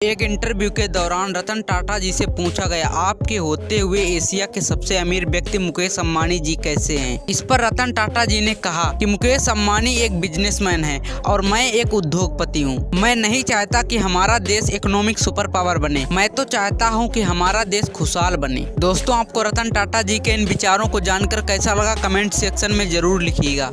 एक इंटरव्यू के दौरान रतन टाटा जी से पूछा गया, आपके होते हुए एशिया के सबसे अमीर व्यक्ति मुकेश अम्बानी जी कैसे हैं? इस पर रतन टाटा जी ने कहा कि मुकेश अम्बानी एक बिजनेसमैन है और मैं एक उद्योगपति हूँ। मैं नहीं चाहता कि हमारा देश इकोनॉमिक सुपर पावर बने। मैं तो चाहता हूँ कि हमारा देश खुशहाल बने। दोस्तों, आपको रतन टाटा जी के इन विचारों को जानकर कैसा लगा? कमेंट सेक्शन में ज़रूर लिखिएगा।